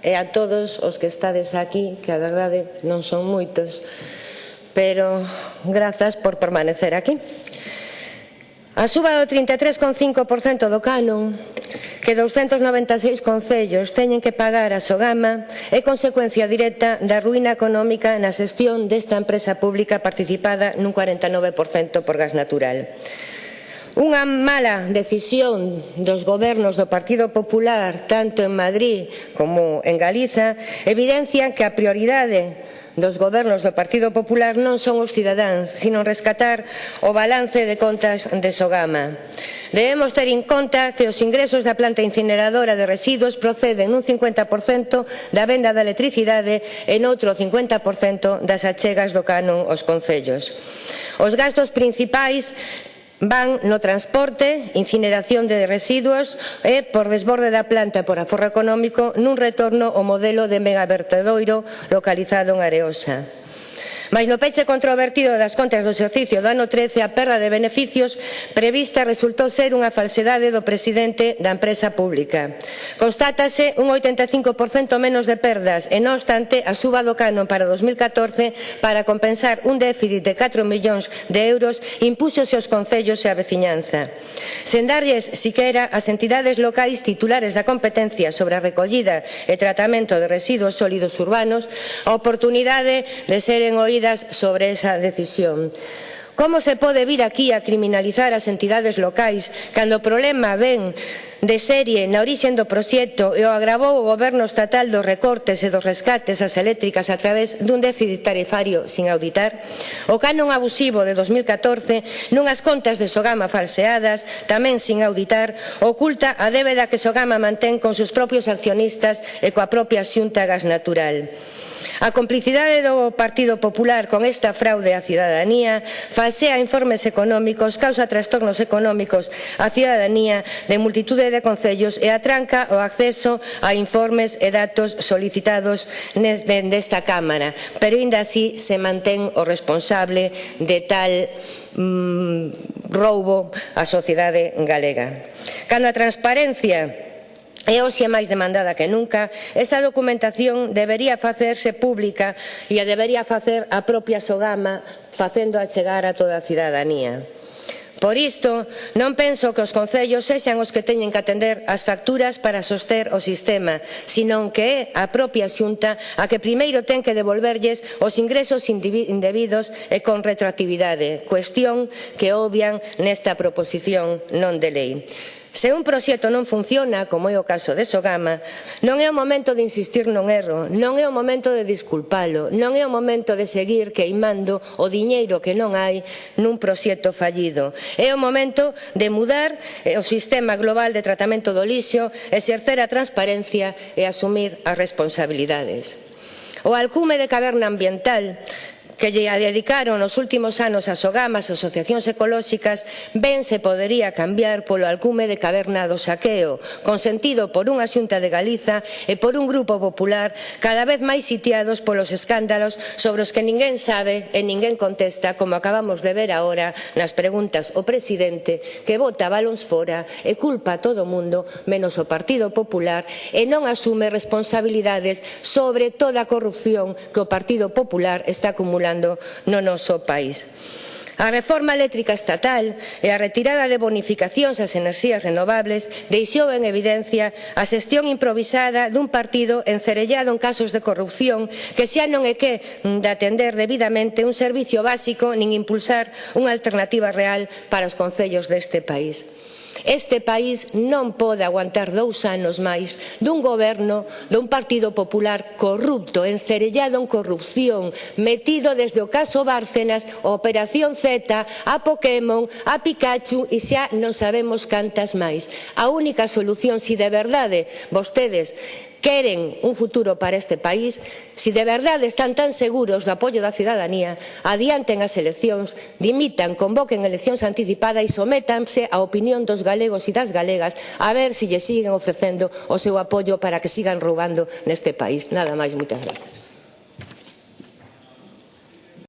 e a todos os que estades aquí, que a verdade non son moitos, pero grazas por permanecer aquí. A suba do 33,5% do canon que 296 concellos teñen que pagar a Sogama é consecuencia directa da ruína económica na xestión desta empresa pública participada nun 49% por gas natural. Unha mala decisión dos gobernos do Partido Popular, tanto en Madrid como en Galiza, evidencian que a prioridade dos gobernos do Partido Popular non son os cidadáns, sino rescatar o balance de contas de Sogama. Debemos ter en conta que os ingresos da planta incineradora de residuos proceden un 50% da venda da electricidade e noutro 50% das achegas do canon aos concellos. Os gastos principais van no transporte, incineración de residuos e, por desborde da planta por aforro económico, nun retorno ao modelo de megavertedoiro localizado en Areosa. Mais no peche controvertido das contas do exercicio do ano 13 a perda de beneficios prevista resultou ser unha falsedade do presidente da empresa pública. Constátase un 85% menos de perdas e non obstante a suba do canon para 2014 para compensar un déficit de 4 millóns de euros impúxose aos concellos e a veciñanza. Sen darlles siquera as entidades locais titulares da competencia sobre a recollida e tratamento de residuos sólidos urbanos a oportunidade de seren oídos sobre esa decisión. Como se pode vir aquí a criminalizar as entidades locais cando o problema ven de serie na orixen do proxecto e o agravou o goberno estatal dos recortes e dos rescates ás eléctricas a través dun déficit tarifario sin auditar? O canon abusivo de 2014 nunhas contas de Sogama falseadas, tamén sin auditar, oculta a débeda que Sogama mantén con seus propios accionistas e coa propia xunta gas natural. A complicidade do Partido Popular con esta fraude á cidadanía falsea informes económicos, causa trastornos económicos á cidadanía de multitude de concellos e atranca o acceso a informes e datos solicitados desta Cámara. Pero ainda así se mantén o responsable de tal mm, roubo á sociedade galega. Cando a transparencia E hoxe é máis demandada que nunca, esta documentación debería facerse pública e a debería facer a propia Sogama facendo a chegar a toda a cidadanía. Por isto, non penso que os concellos sexan os que teñen que atender as facturas para soster o sistema, senón que é a propia xunta a que primeiro ten que devolverlles os ingresos indebidos e con retroactividade, cuestión que obvian nesta proposición non de lei. Se un proxecto non funciona, como é o caso de Sogama, non é o momento de insistir non erro, non é o momento de disculpalo, non é o momento de seguir queimando o diñeiro que non hai nun proxecto fallido. É o momento de mudar eh, o sistema global de tratamento do lixo, exercer a transparencia e asumir as responsabilidades. O alcume de caverna ambiental que lle dedicaron nos últimos anos as OGAMAS, as asociacións ecolóxicas, ben se podería cambiar polo alcume de caverna do saqueo, consentido por unha xunta de Galiza e por un grupo popular cada vez máis sitiados polos escándalos sobre os que ninguén sabe e ninguén contesta, como acabamos de ver agora nas preguntas o presidente que vota balóns fora e culpa a todo o mundo menos o Partido Popular e non asume responsabilidades sobre toda a corrupción que o Partido Popular está acumulando funcionando no noso país. A reforma eléctrica estatal e a retirada de bonificacións ás enerxías renovables deixou en evidencia a xestión improvisada dun partido encerellado en casos de corrupción que xa non é que de atender debidamente un servizo básico nin impulsar unha alternativa real para os concellos deste país. Este país non pode aguantar dous anos máis dun goberno dun Partido Popular corrupto, encerellado en corrupción, metido desde o caso Bárcenas, a Operación Z, a Pokémon, a Pikachu e xa non sabemos cantas máis. A única solución, si de verdade vostedes queren un futuro para este país, se si de verdade están tan seguros do apoio da cidadanía, adianten as eleccións, dimitan, convoquen eleccións anticipadas e sométanse á opinión dos galegos e das galegas a ver se lle siguen ofrecendo o seu apoio para que sigan roubando neste país. Nada máis, moitas gracias.